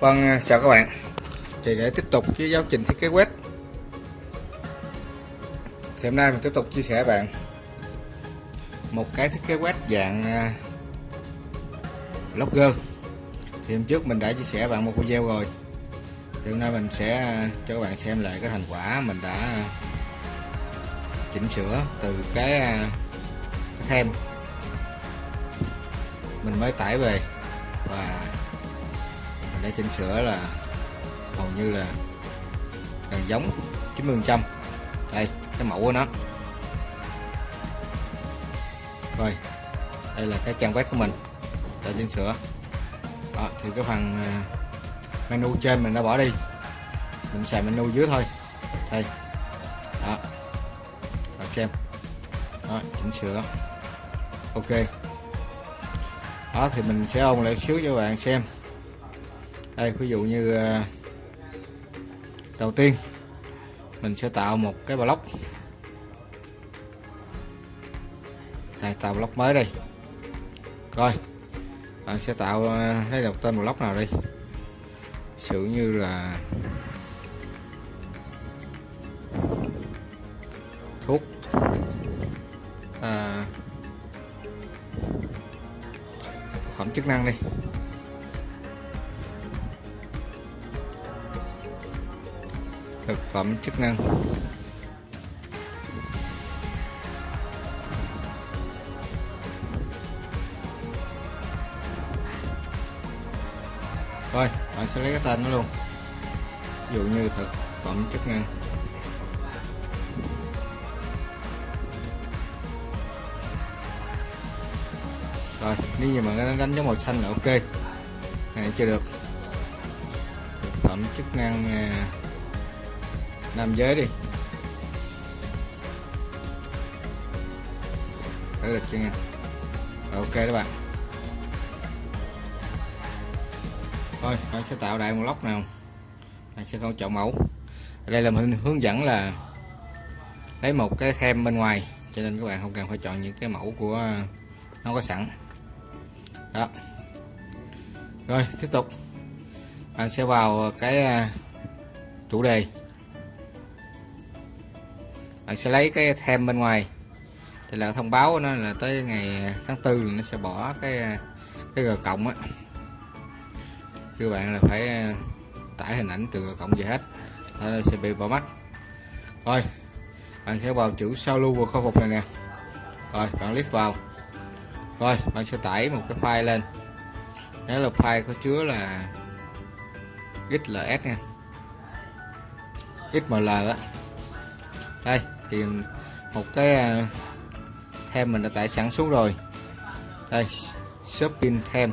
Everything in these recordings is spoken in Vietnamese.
Vâng, à, chào các bạn. Thì để tiếp tục với giáo trình thiết kế web. Thì hôm nay mình tiếp tục chia sẻ bạn Một cái thiết kế web dạng à, Logger. Blogger Thì hôm trước mình đã chia sẻ bạn một video rồi. Thì hôm nay mình sẽ à, cho các bạn xem lại cái thành quả mình đã chỉnh sửa từ cái, cái thêm. Mình mới tải về và để chỉnh sửa là hầu như là gần giống 90 phần trăm. Đây cái mẫu của nó. Rồi đây là cái trang web của mình để chỉnh sửa. Đó, thì cái phần à, menu trên mình đã bỏ đi. Mình xài menu dưới thôi. Đây. Đó. Bạn xem. Đó chỉnh sửa. Ok. Đó thì mình sẽ ôn lại xíu cho bạn xem đây ví dụ như ờ, đầu tiên mình sẽ tạo một cái block. Đây tạo block mới đây rồi bạn sẽ tạo ờ, lấy đọc tên block nào đi? Sử như là thuốc à, phẩm chức năng đi. Thực phẩm chức năng. Rồi bạn sẽ lấy cái tên nó luôn. Ví dụ như thực phẩm chức năng. Rồi nếu như mà nó đánh dấu màu xanh là ok. Này chưa được. Thực phẩm chức năng à, nam giới đi. Đấy được chưa nha? Rồi, ok đó bạn. Thôi bạn sẽ tạo đại một lóc nào. Bạn sẽ không chọn mẫu. Ở đây là mình hướng dẫn là lấy một cái thêm bên ngoài cho nên các bạn không cần phải chọn những cái mẫu của nó có sẵn. Đó. Rồi tiếp tục. Bạn sẽ vào cái à, chủ đề bạn sẽ lấy cái thêm bên ngoài. Thì là thông báo của nó là tới ngày tháng tư nó sẽ bỏ cái cái g cộng á. Các bạn là phải tải hình ảnh từ g cộng về hết nó sẽ bị bỏ mắt. Rồi, bạn sẽ vào chữ sao lưu và khôi phục này nè. Rồi, bạn click vào. Rồi, bạn sẽ tải một cái file lên. Nếu là file có chứa là xls nha. Xml á. Đây thì một cái à, thêm mình đã tải sẵn xuống rồi. Đây, shopping thêm.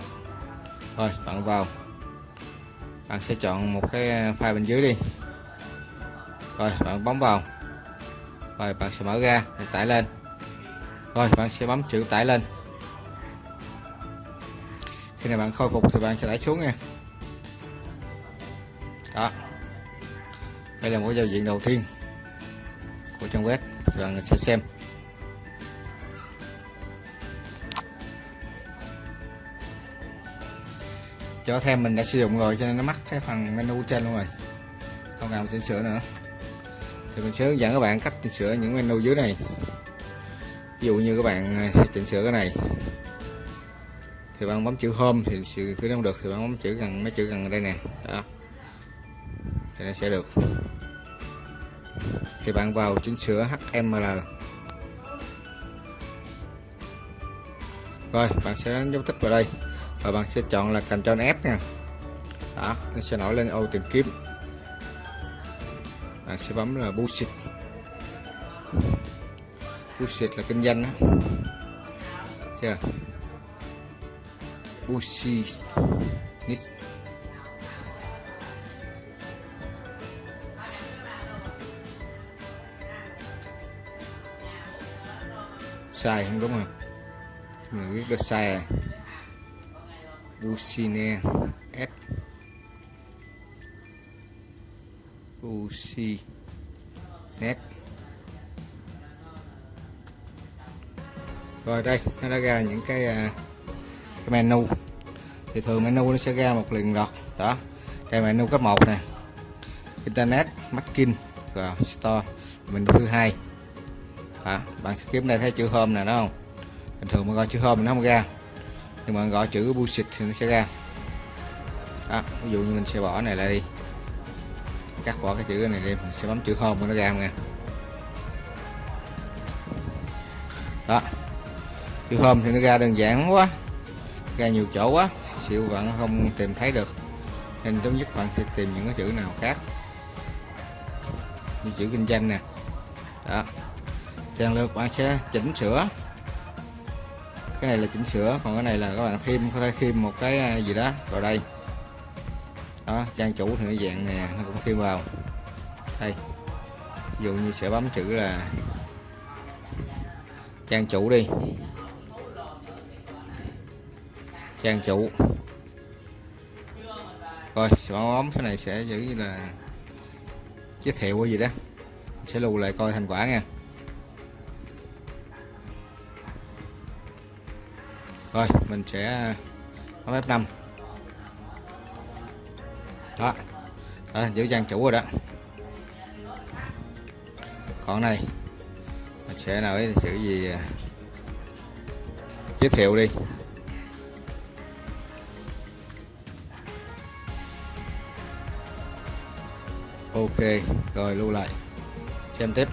Rồi, bạn vào. Bạn sẽ chọn một cái à, file bên dưới đi. Rồi, bạn bấm vào. Rồi, bạn sẽ mở ra để tải lên. Rồi, bạn sẽ bấm chữ tải lên. Khi nào bạn khôi phục thì bạn sẽ tải xuống nha. Đó. Đây là một giao diện đầu tiên của trang web. Bạn sẽ xem. Cho thêm mình đã sử dụng rồi, cho nên nó mắc cái phần menu trên luôn rồi. Không cần chỉnh sửa nữa. Thì mình sẽ hướng dẫn các bạn cách chỉnh sửa những menu dưới này. Ví dụ như các bạn à, sẽ chỉnh sửa cái này. Thì bạn bấm chữ home thì sự cứ không được, thì bạn bấm chữ gần, mấy chữ gần đây nè. Đó. Thì nó sẽ được thì bạn vào chỉnh sửa HML rồi, bạn sẽ đánh dấu tích vào đây. Và bạn sẽ chọn là Ctrl F nha. Đó, nó sẽ nổi lên ô tìm kiếm. Bạn sẽ bấm là bullshit. Bullshit là kinh doanh đó chưa? Bullshit. Sai không đúng không? Mình viết được sai à? Usine S. Usi net rồi đây nó đã ra những cái, uh, cái menu. Thì thường menu nó sẽ ra một liền lọt đó. Đây menu cấp 1 nè. Internet marketing và store. Mình thứ hai à, bạn sẽ kiếm đây thấy chữ hôm nè đó không? Bình thường mà gọi chữ hôm nó không ra. Nhưng mà gọi chữ bullshit thì nó sẽ ra. Đó, ví dụ như mình sẽ bỏ này lại đi. Cắt bỏ cái chữ này đi mình sẽ bấm chữ hôm nó ra nha. Đó. Chữ hôm thì nó ra đơn giản quá. Ra nhiều chỗ quá. Xịu bạn không tìm thấy được. Nên tốt nhất bạn sẽ tìm những cái chữ nào khác. Như chữ kinh doanh nè. Đó lần lượt bạn sẽ chỉnh sửa. Cái này là chỉnh sửa, còn cái này là các bạn thêm, có thể thêm một cái à, gì đó vào đây. Đó, trang chủ thì nó dạng này nó cũng thêm vào. Đây, ví dụ như sẽ bấm chữ là trang chủ đi. Trang chủ. Rồi, sẽ bấm cái này sẽ giữ như là giới thiệu cái gì đó. Sẽ lưu lại coi thành quả nha. Rồi, mình sẽ bấm F5 đó. Đó, giữ trang chủ rồi đó. Còn này, mình sẽ nào ấy, chữ gì à, giới thiệu đi. Ok, rồi lưu lại. Xem tiếp.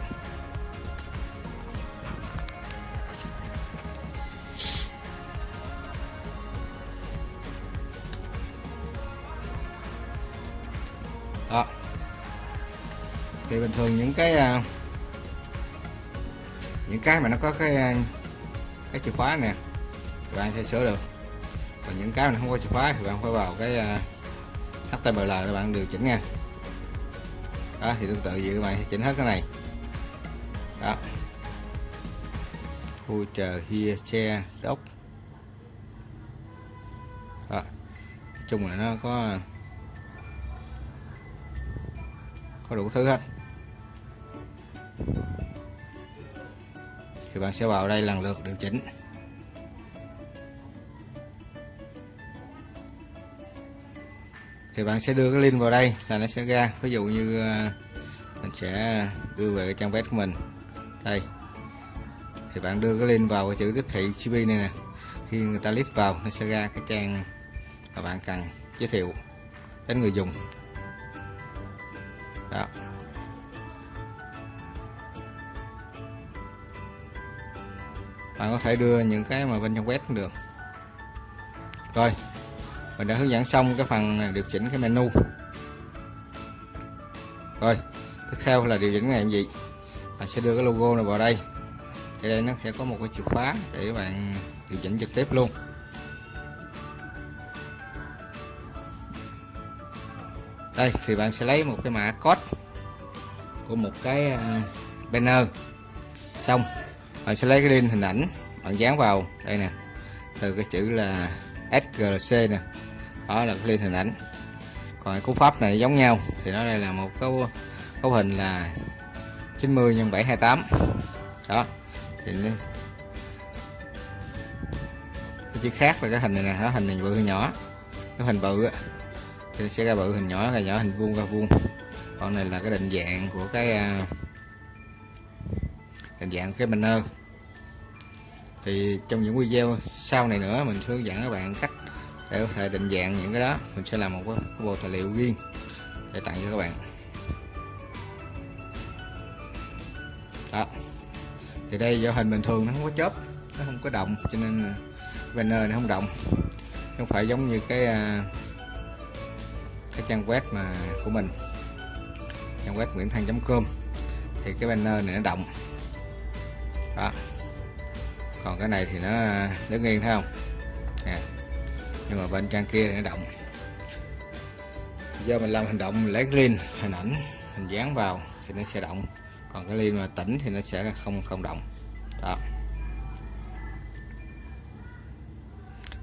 Những cái à, những cái mà nó có cái à, cái chìa khóa nè, thì bạn sẽ sửa được. Còn những cái mà không có chìa khóa thì bạn phải vào cái à, HTML để bạn điều chỉnh nha. Đó, thì tương tự vậy các bạn sẽ chỉnh hết cái này. Đó. Chờ here che đốc đó. Nói chung là nó có có đủ thứ hết thì bạn sẽ vào đây lần lượt điều chỉnh. Thì bạn sẽ đưa cái link vào đây là nó sẽ ra. Ví dụ như ờ, mình sẽ đưa về cái trang web của mình. Đây. Thì bạn đưa cái link vào cái chữ tiếp thị CP này nè. Khi người ta click vào, nó sẽ ra cái trang mà bạn cần giới thiệu đến người dùng. Đó. Bạn có thể đưa những cái mà bên trong web cũng được. Rồi, mình đã hướng dẫn xong cái phần điều chỉnh cái menu. Rồi, tiếp theo là điều chỉnh làm gì? Bạn sẽ đưa cái logo này vào đây. Thì đây nó sẽ có một cái chìa khóa để các bạn điều chỉnh trực tiếp luôn. Đây, thì bạn sẽ lấy một cái mã code của một cái à, banner. Xong bạn sẽ lấy cái link hình ảnh, bạn dán vào. Đây nè, từ cái chữ là SGC nè. Đó là cái link hình ảnh. Còn cú pháp này giống nhau, thì nó đây là một cấu cấu hình là 90 x 728 đó, thì cái chữ khác là cái hình này nè đó hình này bự nhỏ. Cái hình bự thì sẽ ra bự hình nhỏ là nhỏ hình vuông, ra vuông. Còn này là cái định dạng của cái à, hình dạng cái banner thì trong những video sau này nữa, mình hướng dẫn các bạn cách để có thể định dạng những cái đó. Mình sẽ làm một cái bộ tài liệu riêng để tặng cho các bạn. Đó. Thì đây do hình bình thường nó không có chớp, nó không có động, cho nên banner nó không động. Không phải giống như cái à, cái trang web mà của mình. Trang web nguyễn thăng com. Thì cái banner này nó động đó. Còn cái này thì nó đứng yên thấy không? Nè. Nhưng mà bên trang kia thì nó động. Do mình làm hành động mình lấy cái link hình ảnh mình dán vào thì nó sẽ động. Còn cái link mà tỉnh thì nó sẽ không không động. Đó.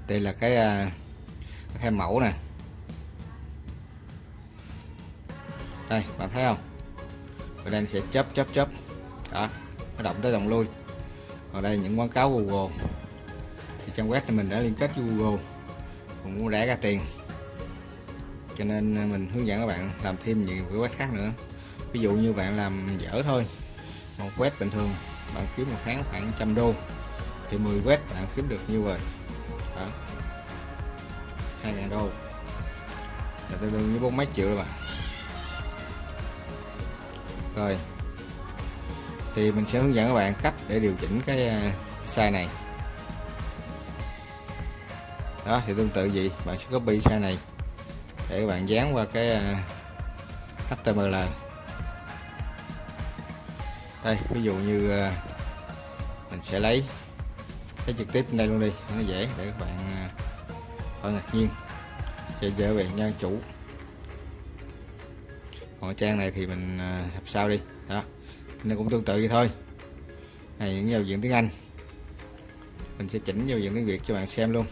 Đây là cái, à, cái mẫu nè. Đây bạn thấy không? Bên đây sẽ chớp chớp chớp. Đó nó động tới động lui ở đây những quảng cáo Google. Thì trang web thì mình đã liên kết với Google. Cũng muốn rẻ ra tiền. Cho nên à, mình hướng dẫn các bạn làm thêm nhiều cái web khác nữa. Ví dụ như bạn làm dở thôi. Một web bình thường, bạn kiếm một tháng khoảng trăm đô. Thì 10 web bạn kiếm được nhiêu vậy đó. 2.000 đô. Là tương đương với bốn mấy triệu rồi bạn. Rồi thì mình sẽ hướng dẫn các bạn cách để điều chỉnh cái à, size này. Đó, thì tương tự gì bạn sẽ copy size này để các bạn dán qua cái à, HTML đây, ví dụ như à, mình sẽ lấy cái trực tiếp đây luôn đi, nó dễ để các bạn khỏi ngạc nhiên. Sẽ dễ về nhân chủ. Còn trang này thì mình học sau đi. Đó này cũng tương tự vậy thôi. Này, những giao diện tiếng Anh. Mình sẽ chỉnh giao diện tiếng Việt cho bạn xem luôn.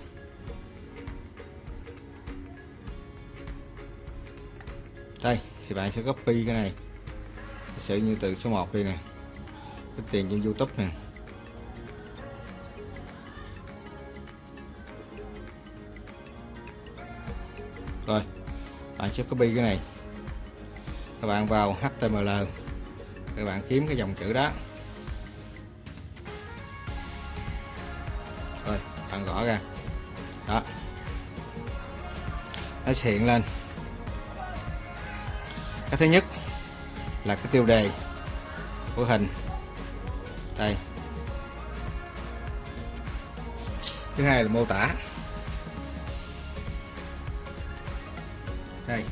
Đây, thì bạn sẽ copy cái này. Sử như từ số 1 đi nè. Cái tiền trên YouTube nè. Rồi, bạn sẽ copy cái này. Các bạn vào HTML các bạn kiếm cái dòng chữ đó. Rồi, bạn gõ ra. Đó. Nó sẽ hiện lên. Cái thứ nhất là cái tiêu đề của hình. Đây. Thứ hai là mô tả. Đây.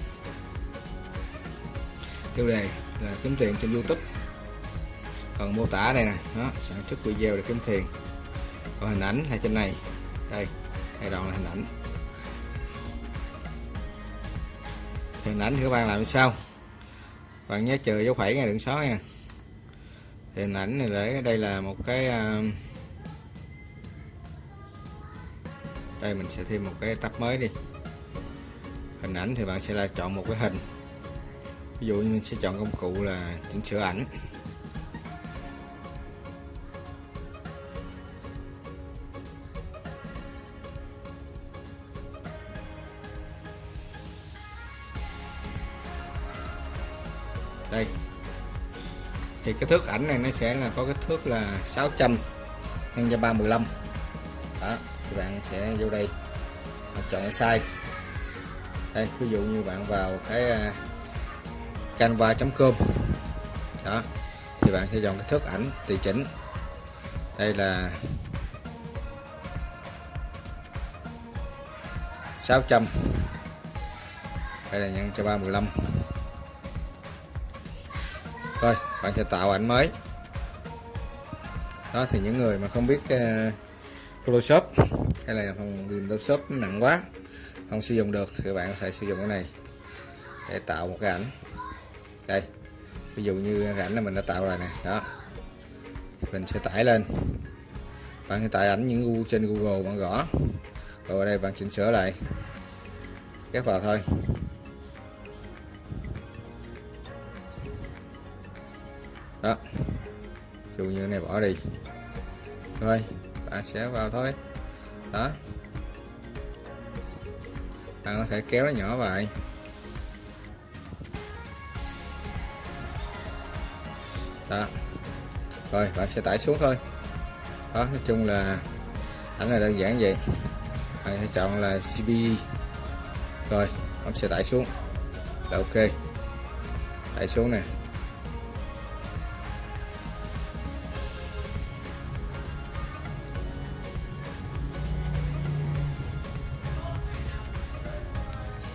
Tiêu đề là kiếm tiền trên YouTube còn mô tả đây nè. Đó, sản xuất video để kiếm tiền. Còn hình ảnh là trên này. Đây đây đoạn là hình ảnh. Thì hình ảnh thì các bạn làm như sao bạn nhớ trừ dấu phẩy ngay đừng xóa nha. Thì hình ảnh này để đây là một cái à, đây mình sẽ thêm một cái tab mới đi. Hình ảnh thì bạn sẽ là chọn một cái hình. Ví dụ như mình sẽ chọn công cụ là chỉnh sửa ảnh. Cái thước ảnh này nó sẽ là có cái thước là 600 nhân cho 315 đó, thì bạn sẽ vô đây và chọn cái size. Đây, ví dụ như bạn vào cái à, canva.com đó, thì bạn sẽ chọn cái thước ảnh tùy chỉnh. Đây là 600 đây là nhân cho 315 bạn sẽ tạo ảnh mới. Đó thì những người mà không biết uh, Photoshop hay là phần mềm Photoshop nặng quá không sử dụng được thì bạn có thể sử dụng cái này để tạo một cái ảnh. Đây ví dụ như cái ảnh là mình đã tạo rồi nè đó. Mình sẽ tải lên. Bạn sẽ tải ảnh những trên Google bạn gõ. Rồi ở đây bạn chỉnh sửa lại. Ghép vào thôi. Dụ như này bỏ đi. Rồi bạn sẽ vào thôi. Đó. Bạn có thể kéo nó nhỏ lại. Đó. Rồi, bạn sẽ tải xuống thôi. Đó, nói chung là ảnh là đơn giản vậy. Bạn sẽ chọn là CP rồi bạn sẽ tải xuống. Là ok. Tải xuống nè.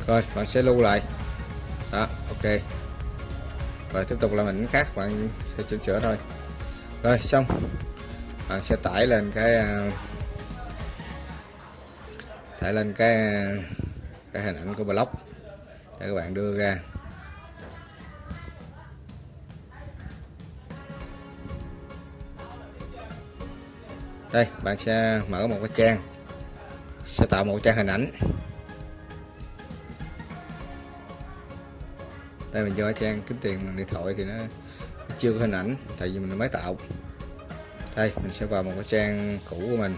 Rồi, bạn sẽ lưu lại. Đó, ok. Rồi, tiếp tục là mình khác, bạn sẽ chỉnh sửa thôi. Rồi, xong. Bạn sẽ tải lên cái à, tải lên cái à, cái hình ảnh của blog để các bạn đưa ra. Đây, bạn sẽ mở một cái trang. Sẽ tạo một trang hình ảnh. Đây mình cho trang kiếm tiền bằng điện thoại thì nó, nó chưa có hình ảnh tại vì mình mới tạo. Đây mình sẽ vào một cái trang cũ của mình.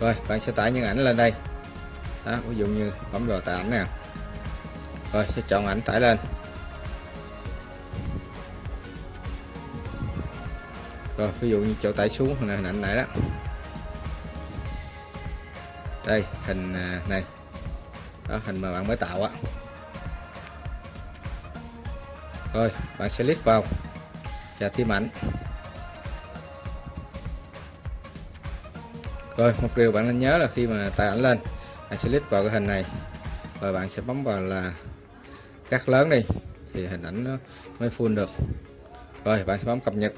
Rồi bạn sẽ tải những ảnh lên đây. Đó ví dụ như bấm vào tải ảnh nè. Rồi sẽ chọn ảnh tải lên. Rồi ví dụ như chỗ tải xuống hình ảnh này đó. Đây hình à, này đó, hình mà bạn mới tạo á. Rồi, bạn sẽ click vào và thêm ảnh. Rồi, một điều bạn nên nhớ là khi mà tải ảnh lên, bạn sẽ click vào cái hình này rồi bạn sẽ bấm vào là cắt lớn đi thì hình ảnh nó mới full được. Rồi, bạn sẽ bấm cập nhật.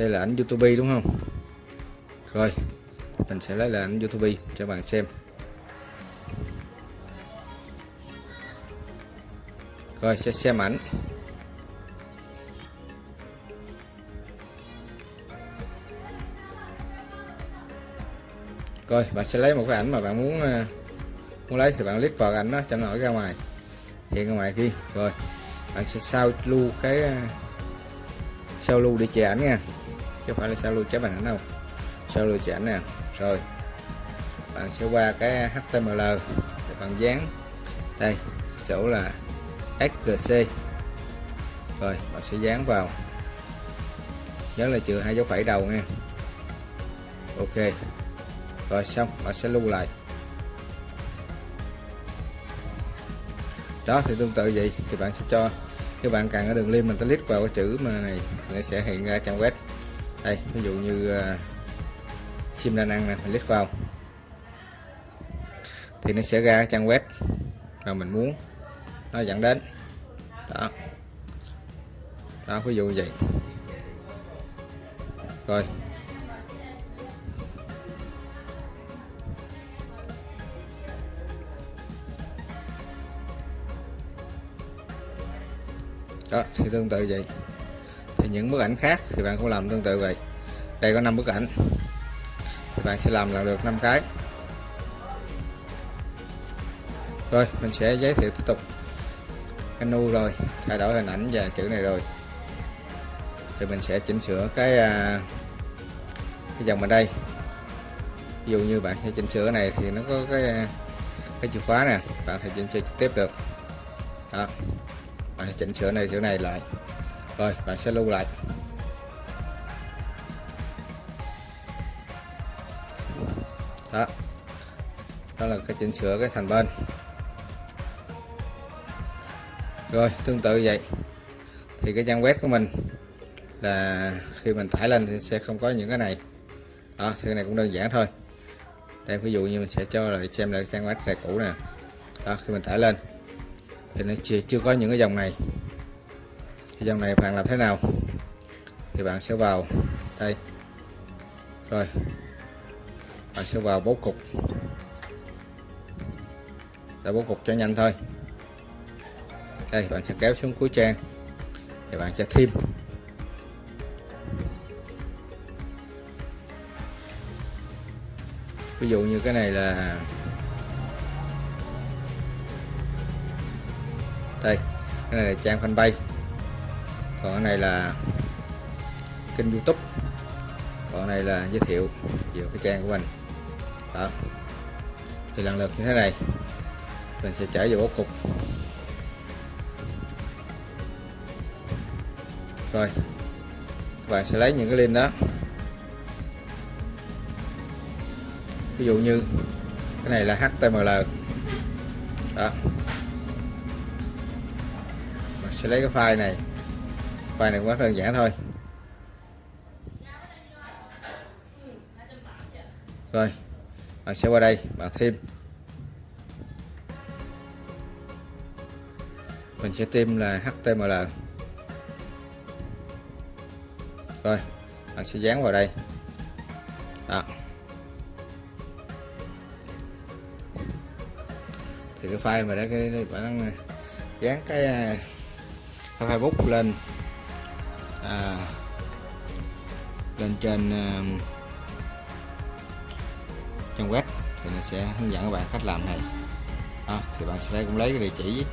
Đây là ảnh YouTube, đúng không? Rồi, mình sẽ lấy là ảnh YouTube cho bạn xem. Rồi, sẽ xem ảnh. Rồi, bạn sẽ lấy một cái ảnh mà bạn muốn à, muốn lấy. Thì bạn click vào ảnh đó, cho nó nổi ra ngoài. Hiện ra ngoài kia. Rồi, bạn sẽ sao lưu cái à, sao lưu để chè ảnh nha chứ không phải là sao lưu chế bằng ảnh đâu. Sao lưu chép ảnh nè. Rồi. Bạn sẽ qua cái HTML để bạn dán. Đây chỗ là SGC rồi, bạn sẽ dán vào. Nhớ là trừ hai dấu phẩy đầu nha. Ok. Rồi, xong, bạn sẽ lưu lại. Đó, thì tương tự vậy. Thì bạn sẽ cho các bạn cần ở đường link mình ta click vào cái chữ mà này, nó sẽ hiện ra trang web đây ví dụ như ờ, uh, sim đa năng này mình click vào. Thì nó sẽ ra trang web mà mình muốn nó dẫn đến. Đó. Đó ví dụ như vậy. Rồi. Đó thì tương tự vậy những bức ảnh khác thì bạn cũng làm tương tự vậy. Đây có 5 bức ảnh. Thì bạn sẽ làm là được 5 cái. Rồi, mình sẽ giới thiệu tiếp tục. Menu rồi, thay đổi hình ảnh và chữ này rồi. Thì mình sẽ chỉnh sửa cái à, cái dòng ở đây. Ví dụ như bạn sẽ chỉnh sửa này thì nó có cái à, cái chìa khóa nè. Bạn thể chỉnh sửa trực tiếp được. Đó. Bạn chỉnh sửa này chữ này lại rồi bạn sẽ lưu lại. Đó. Đó là cái chỉnh sửa cái thành bên. Rồi tương tự vậy. Thì cái trang web của mình là khi mình tải lên thì sẽ không có những cái này. Đó thì cái này cũng đơn giản thôi. Đây ví dụ như mình sẽ cho lại xem lại trang web này cũ nè. Đó khi mình tải lên thì nó chưa, chưa có những cái dòng này thì dòng này bạn làm thế nào? Thì bạn sẽ vào đây. Rồi. Bạn sẽ vào bố cục. Để bố cục cho nhanh thôi. Đây, bạn sẽ kéo xuống cuối trang. Thì bạn sẽ thêm. Ví dụ như cái này là đây, cái này là trang fanpage còn cái này là kênh youtube. Còn cái này là giới thiệu về cái trang của mình. Đó. Thì lần lượt như thế này, mình sẽ trở vào bố cục. Rồi, các bạn sẽ lấy những cái link đó. Ví dụ như cái này là HTML đó. Mình sẽ lấy cái file này file này quá đơn giản thôi. Rồi bạn sẽ qua đây bạn thêm. Mình sẽ thêm là HTML rồi bạn sẽ dán vào đây. Đó. Thì cái file mà đã cái bạn dán cái, à, cái Facebook lên. Lên trên uh, trang web thì nó sẽ hướng dẫn các bạn cách làm này. Đó, thì bạn sẽ cũng lấy cái địa chỉ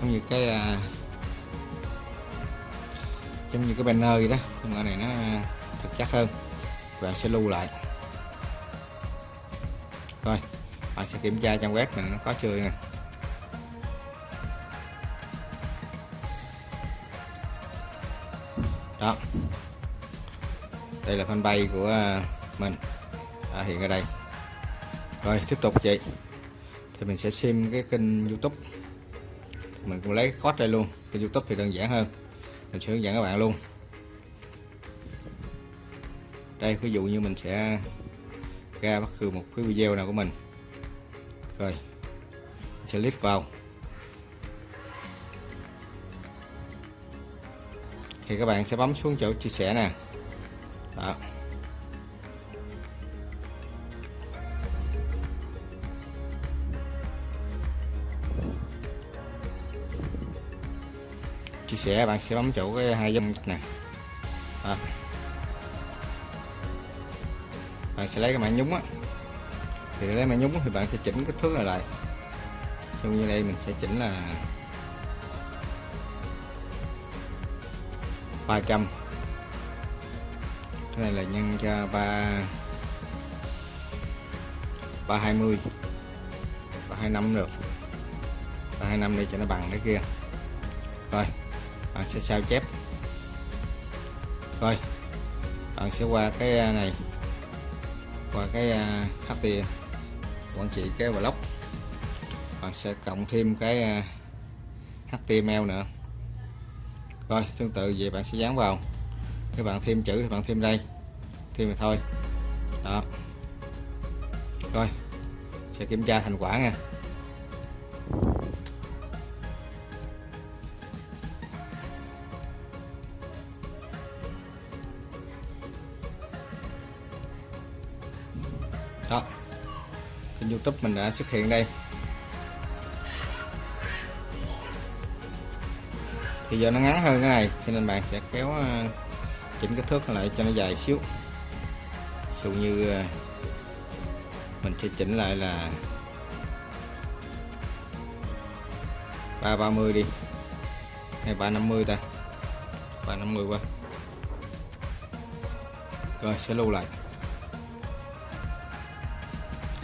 giống như cái uh, giống như cái banner gì đó. Nhưng mà này nó ờ, thực chắc hơn. Và sẽ lưu lại. Rồi bạn sẽ kiểm tra trang web mình nó có chưa nè. Đó đây là fanpage của à, mình. À, hiện ở đây. Rồi tiếp tục chị. Thì mình sẽ xem cái kênh youtube. Mình cũng lấy code đây luôn. Kênh youtube thì đơn giản hơn. Mình sẽ hướng dẫn các bạn luôn. Đây ví dụ như mình sẽ ra bất cứ một cái video nào của mình. Rồi mình sẽ click vào. Thì các bạn sẽ bấm xuống chỗ chia sẻ nè đó. Chia sẻ, bạn sẽ bấm chỗ cái hai dòng nè. Đó. bạn sẽ lấy cái mạng nhúng á. Thì lấy mạng nhúng thì bạn sẽ chỉnh kích thước này lại. Trong như đây mình sẽ chỉnh là 300 cái này là nhân cho 3 320 325 được. 325 đi cho nó bằng cái kia. Rồi, bạn sẽ sao chép. Rồi, bạn sẽ qua cái à, này. Qua cái à, HT quản trị cái blog bạn sẽ cộng thêm cái à, HTML nữa. Rồi, tương tự vậy bạn sẽ dán vào các bạn thêm chữ thì bạn thêm đây. Thêm mà thôi. Đó. Rồi. Sẽ kiểm tra thành quả nha. Đó. Kênh youtube mình đã xuất hiện đây. Thì giờ nó ngắn hơn cái này, cho nên bạn sẽ kéo ờ, chỉnh kích thước lại cho nó dài xíu. Dụ như ờ, mình sẽ chỉnh lại là 330 đi, hay 350 ta 350 qua. Rồi, sẽ lưu lại.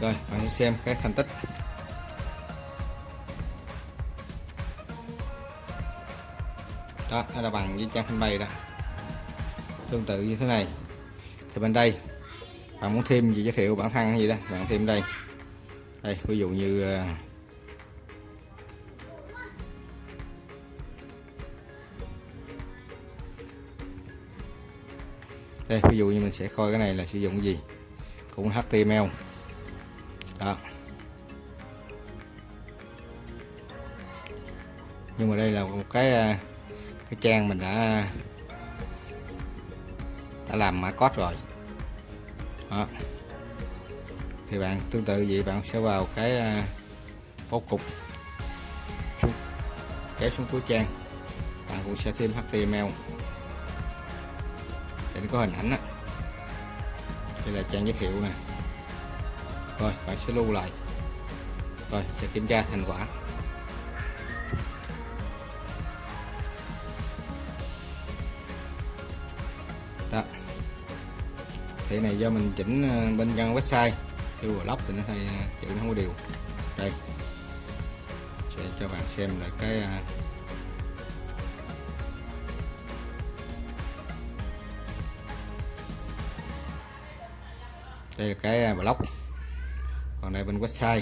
Rồi, bạn sẽ xem cái thành tích. Đó nó là bằng với trang bay đó tương tự như thế này. Thì bên đây, bạn muốn thêm gì giới thiệu bản thân gì đó, bạn thêm đây. Đây, ví dụ như ờ, đây, ví dụ như mình sẽ coi cái này là sử dụng gì? Cũng HTML đó. Nhưng mà đây là một cái ờ, cái trang mình đã đã làm mã code rồi. Đó. thì bạn tương tự vậy bạn sẽ vào cái à, bố cục xuống, kéo xuống cuối trang. Bạn cũng sẽ thêm HTML để nó có hình ảnh đó. đây là trang giới thiệu nè. Rồi bạn sẽ lưu lại. Rồi sẽ kiểm tra thành quả. Thì này do mình chỉnh ờ, bên căn website yêu blog thì nó hay ờ, chữ nó không có điều đây. Sẽ cho bạn xem lại cái ờ, đây là cái blog. Còn đây bên website.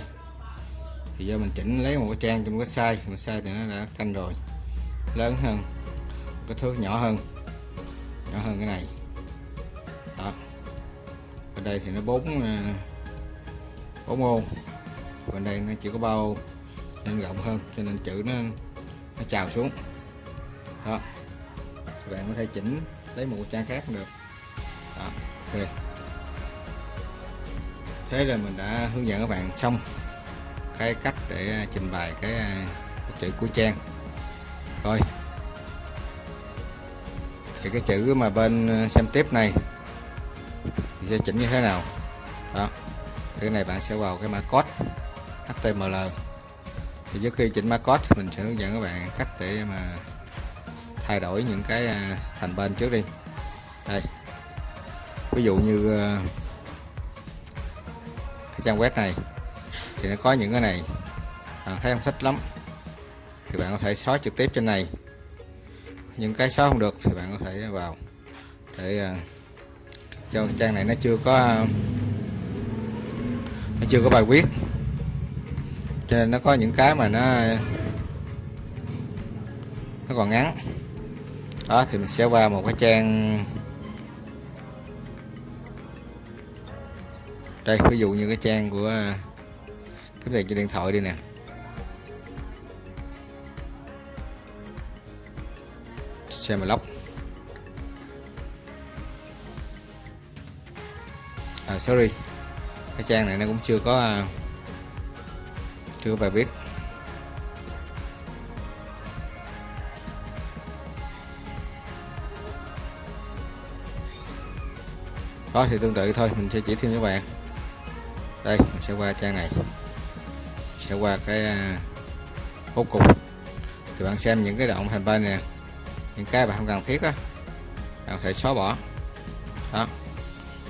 Thì do mình chỉnh lấy một cái trang trong website website thì nó đã canh rồi, lớn hơn cái thước nhỏ hơn nhỏ hơn cái này ở đây thì nó bốn ờ, bốn ô. Bên đây nó chỉ có bao nên rộng hơn cho nên chữ nó nó trào xuống. Đó. Các bạn có thể chỉnh lấy một trang khác cũng được. Đó ok. Thế là mình đã hướng dẫn các bạn xong cái cách để ờ, trình bày cái, ờ, cái chữ của trang. Rồi. Thì cái chữ mà bên xem tiếp này thì sẽ chỉnh như thế nào. Đó thì cái này bạn sẽ vào cái mã code HTML thì trước khi chỉnh mã code mình sẽ hướng dẫn các bạn cách để mà thay đổi những cái à, thành bên trước đi. Đây. Ví dụ như à, cái trang web này thì nó có những cái này. Bạn thấy không thích lắm thì bạn có thể xóa trực tiếp trên này. Những cái xóa không được thì bạn có thể vào để uh, cho trang này nó chưa có, nó chưa có bài viết. Cho nên nó có những cái mà nó nó còn ngắn. Đó, thì mình sẽ qua một cái trang. Đây, ví dụ như cái trang của, cái này trên điện thoại đi nè. Xem lóc. À sorry. Cái trang này nó cũng chưa có à, chưa có bài viết. Có thì tương tự thôi, mình sẽ chỉ thêm cho bạn. Đây, mình sẽ qua trang này. Sẽ qua cái à, bố cục. Thì bạn xem những cái động thành bên nè. Những cái bạn không cần thiết á, bạn có thể xóa bỏ. Đó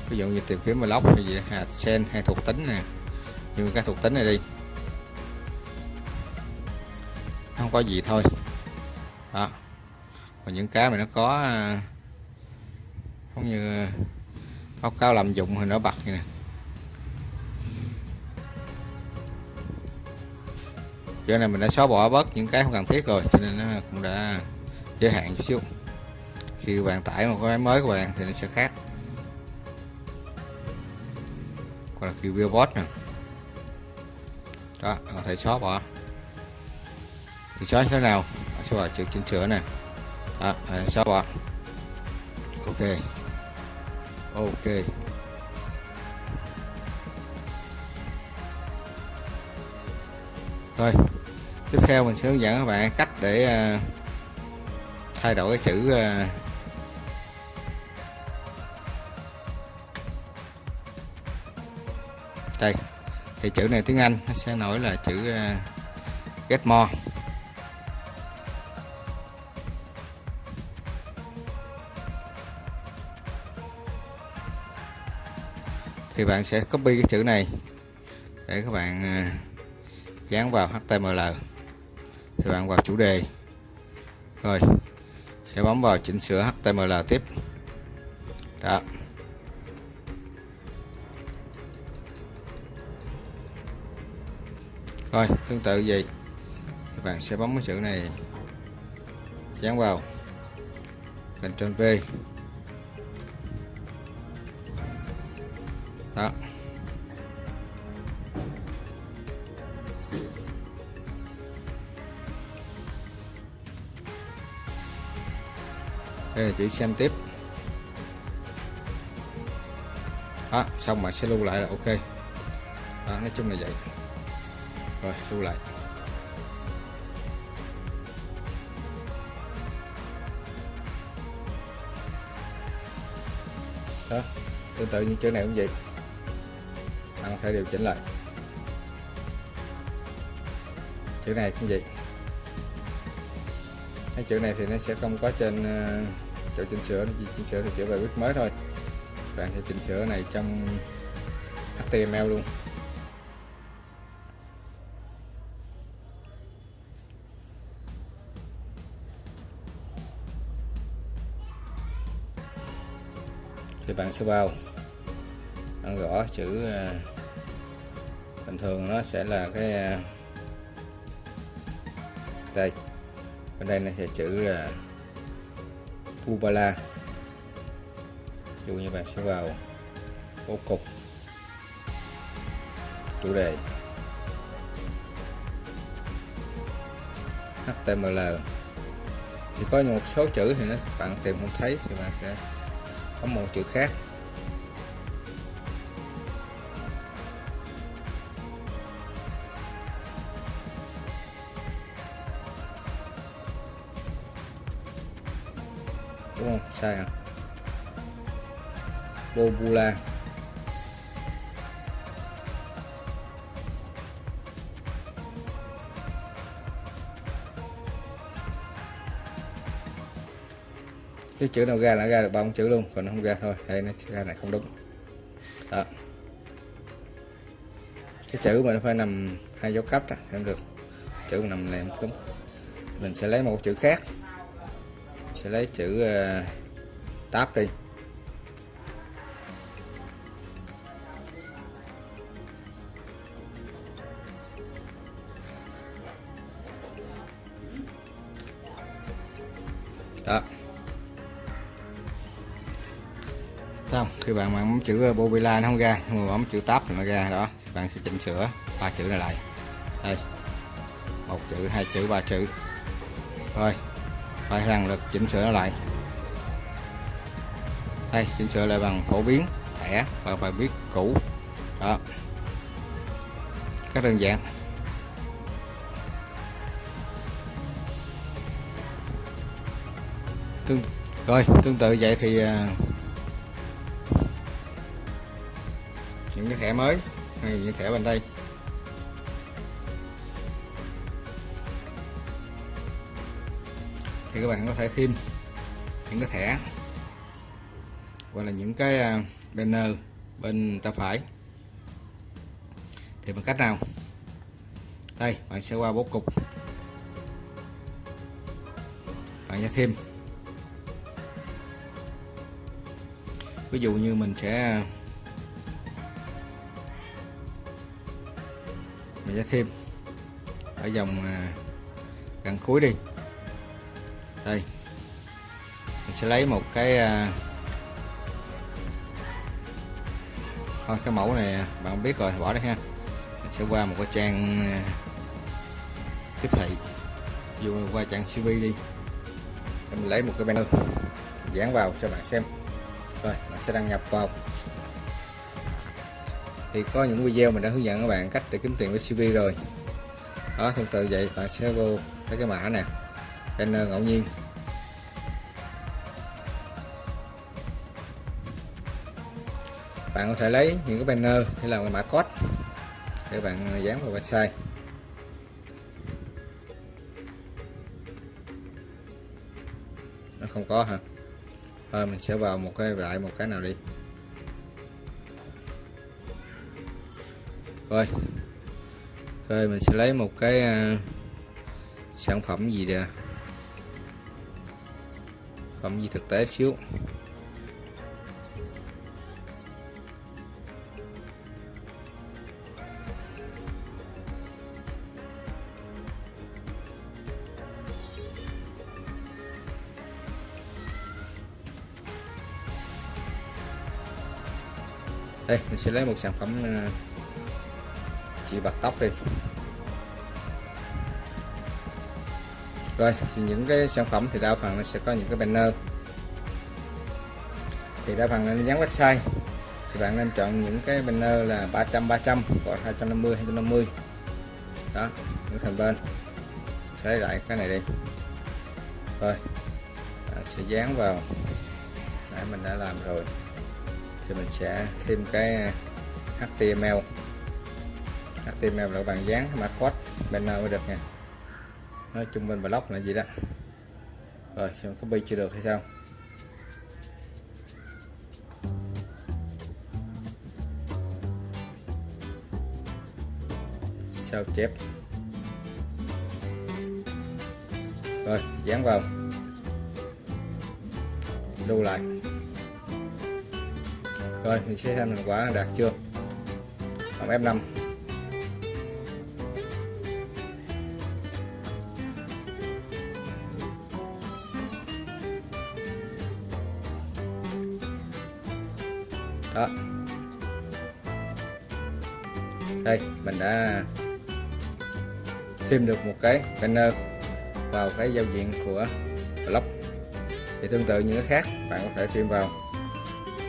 ví dụ như tìm kiếm block hay gì hạt sen, hay thuộc tính nè. Như cái thuộc tính này đi. Không có gì thôi. Đó. Còn những cái mà nó có à, giống như à, báo cáo làm dụng thì nó bật như nè. Chỗ này mình đã xóa bỏ bớt những cái không cần thiết rồi, cho nên nó cũng đã giới hạn chút xíu. Khi bạn tải một cái máy mới của bạn thì nó sẽ khác. Là khi billboard nè đó có thấy xóa bỏ thì xóa thế nào? Xóa bỏ chữ chỉnh sửa nè đó xóa bỏ ok. Ok. Rồi tiếp theo mình sẽ hướng dẫn các bạn cách để uh, thay đổi cái chữ uh, đây thì chữ này tiếng Anh nó sẽ nổi là chữ uh, get more. Thì bạn sẽ copy cái chữ này để các bạn ờ, dán vào HTML thì bạn vào chủ đề. Rồi sẽ bấm vào chỉnh sửa HTML tiếp. Đó. Rồi tương tự vậy. Các bạn sẽ bấm cái chữ này dán vào. Ctrl V. Đó. Đây là chữ xem tiếp. Đó, xong bạn sẽ lưu lại là ok. Đó, nói chung là vậy rồi lưu lại. Đó, tương tự như chữ này cũng vậy. Bạn có thể điều chỉnh lại. Chữ này cũng vậy. Cái chữ này thì nó sẽ không có trên ờ, chỗ chỉnh sửa, nó chỉ chỉnh sửa thì chữ bài viết mới thôi. Bạn sẽ chỉnh sửa này trong HTML luôn. Thì bạn sẽ vào. Bạn gõ chữ à, bình thường nó sẽ là cái à, đây. Bên đây nó sẽ chữ là Pubala dụ như bạn sẽ vào ô cục. Chủ đề HTML thì có một số chữ thì nó, bạn tìm không thấy thì bạn sẽ có một chữ khác. Đúng không? Sai à? Bobula cái chữ nào ra là ra được ba chữ luôn còn nó không ra thôi. Đây nó ra này không đúng. Đó. Cái chữ mà nó phải nằm hai dấu cấp không được. Chữ nằm này không đúng. Mình sẽ lấy một chữ khác. Sẽ lấy chữ ờ, uh, tab đi. Khi bạn bấm chữ ờ, bovila nó không ra nhưng mà bấm chữ tab nó ra, đó bạn sẽ chỉnh sửa ba chữ này lại. Đây, một chữ, hai chữ, ba chữ. Rồi, phải lần lượt chỉnh sửa nó lại. Đây, chỉnh sửa lại bằng phổ biến, thẻ, và bài viết cũ. Đó. Rất đơn giản. Tương, rồi, tương tự vậy thì ờ, những cái thẻ mới, hay những thẻ bên đây. Thì các bạn có thể thêm những cái thẻ, hoặc là những cái à, banner bên tay phải. Thì bằng cách nào? Đây, bạn sẽ qua bố cục. Bạn sẽ thêm. Ví dụ như mình sẽ mình sẽ thêm. Ở dòng à, gần cuối đi. Đây. Mình sẽ lấy một cái à, thôi, cái mẫu này bạn biết rồi, bỏ đi ha. Mình sẽ qua một cái trang à, tiếp thị. Dù qua trang CV đi. Mình lấy một cái banner. Dán vào cho bạn xem. Rồi, bạn sẽ đăng nhập vào thì có những video mình đã hướng dẫn các bạn cách để kiếm tiền với CV rồi. Đó tương tự vậy, bạn sẽ vô cái cái mã nè banner ờ, ngẫu nhiên. Bạn có thể lấy những cái banner để làm cái mã code để bạn ờ, dán vào website. Nó không có hả? Thôi, mình sẽ vào một cái, lại một cái nào đi. Rồi. Ok mình sẽ lấy một cái uh, sản phẩm gì nè phẩm gì thực tế xíu. Đây mình sẽ lấy một sản phẩm uh, chỉ bạc tóc đi. Rồi, thì những cái sản phẩm thì đa phần nó sẽ có những cái banner. Thì đa phần là dán website. Thì bạn nên chọn những cái banner là 300 300 hoặc 250 250 đó những thành bên. Sẽ lại cái này đi. Rồi bạn sẽ dán vào. Nãy mình đã làm rồi. Thì mình sẽ thêm cái HTML HTML là bạn dán mã code banner mới được nha. Nói chung bên blog là gì đó. Rồi, xem copy chưa được hay sao? Sao chép? Rồi, dán vào. Lưu lại. Rồi, mình sẽ xem thành quả đạt chưa? Bằng F5 mình đã thêm được một cái banner vào cái giao diện của blog thì tương tự như cái khác, bạn có thể thêm vào.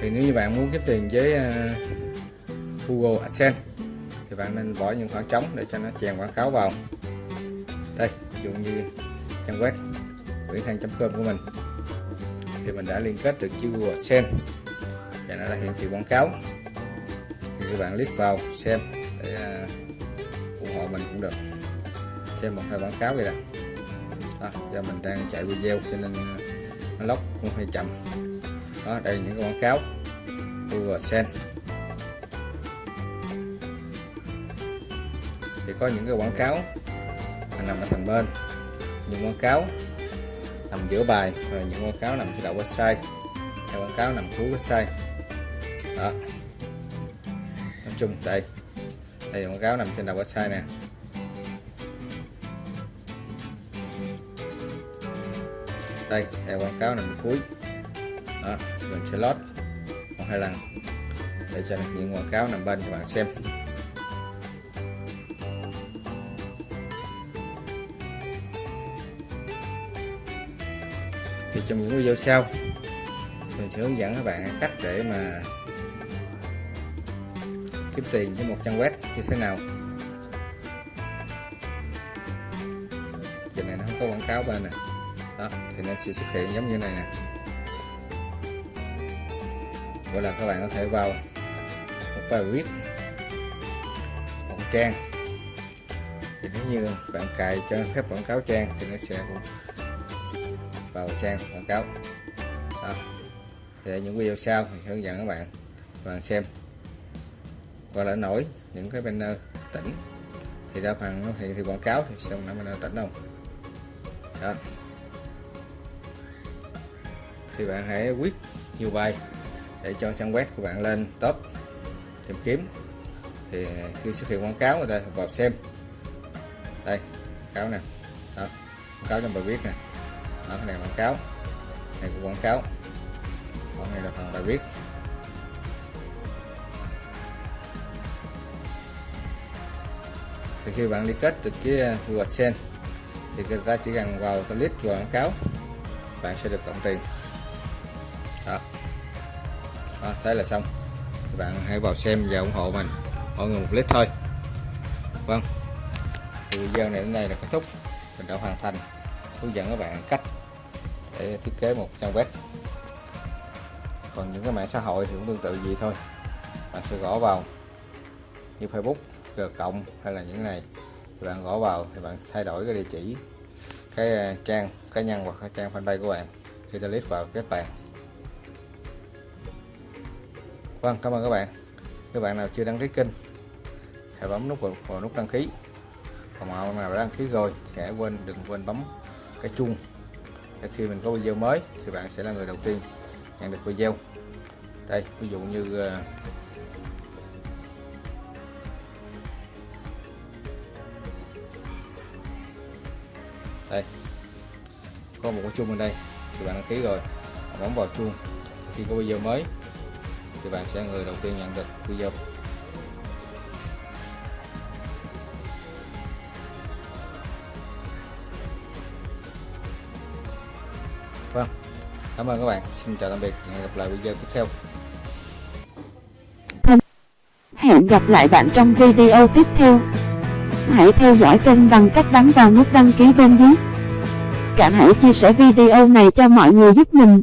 Thì nếu như bạn muốn kiếm tiền với à, Google AdSense, thì bạn nên bỏ những khoảng trống để cho nó chèn quảng cáo vào. Đây, ví dụ như trang web nguyễn com của mình. Thì mình đã liên kết được chiếc Google AdSense và nó đã hiển thị quảng cáo. Thì các bạn click vào xem. Xem một hai quảng cáo vậy nè đó, do mình đang chạy video cho nên ờ, nó lóc cũng hơi chậm. Đó đây là những cái quảng cáo Google Sen thì có những cái quảng cáo mà nằm ở thành bên những quảng cáo nằm giữa bài rồi những quảng cáo nằm phía đầu website hay quảng cáo nằm cuối website. Đó. Nói chung đây đây là quảng cáo nằm trên đầu website nè. Đây đây quảng cáo nằm cuối. Đó mình sẽ lót một, hai lần. Để cho những quảng cáo nằm bên cho bạn xem. Thì trong những video sau, mình sẽ hướng dẫn các bạn cách để mà kiếm tiền với một trang web như thế nào. Giờ này nó không có quảng cáo bên này thì nó sẽ xuất hiện giống như này nè. Gọi là các bạn có thể vào một bài viết, một trang. Thì nếu như bạn cài cho phép quảng cáo trang thì nó sẽ vào trang quảng cáo. Đó. thì những video sau mình sẽ hướng dẫn các bạn các bạn xem. Và là nổi những cái banner tỉnh. Thì đa phần thì hiện thì quảng cáo thì xong nó banner tỉnh không? Đó thì bạn hãy quyết nhiều bài để cho trang web của bạn lên top tìm kiếm. Thì khi xuất hiện quảng cáo, người ta vào xem. Đây, quảng cáo nè. Đó, quảng cáo trong bài viết nè. Đó, cái này quảng cáo. Này của quảng cáo. Còn này là phần bài viết. Thì khi bạn liên kết được cái uh, Google AdSense thì người ta chỉ cần vào click của quảng cáo, bạn sẽ được cộng tiền đó thế là xong. Các bạn hãy vào xem và ủng hộ mình. Mọi người một lít thôi. Vâng. Thì video này đến đây là kết thúc. Mình đã hoàn thành hướng dẫn các bạn cách để thiết kế một trang web. Còn những cái mạng xã hội thì cũng tương tự gì thôi. Bạn sẽ gõ vào như Facebook, G cộng hay là những này. Thì bạn gõ vào thì bạn thay đổi cái địa chỉ, cái à, trang, cá nhân hoặc cái trang fanpage của bạn. Khi ta click vào kết bạn Vâng cảm ơn các bạn. Các bạn nào chưa đăng ký kênh hãy bấm nút vào, nút đăng ký. Còn bạn nào đã đăng ký rồi thì hãy quên đừng quên bấm cái chuông để khi mình có video mới thì bạn sẽ là người đầu tiên nhận được video. Đây ví dụ như ờ, đây. Có một cái chuông bên đây thì bạn đăng ký rồi. Bấm vào chuông khi có video mới thì bạn sẽ người đầu tiên nhận được video Vâng, cảm ơn các bạn. Xin chào tạm biệt. Hẹn gặp lại video tiếp theo. Hẹn gặp lại bạn trong video tiếp theo. Hãy theo dõi kênh bằng cách bấm vào nút đăng ký bên dưới. Cả hãy chia sẻ video này cho mọi người giúp mình.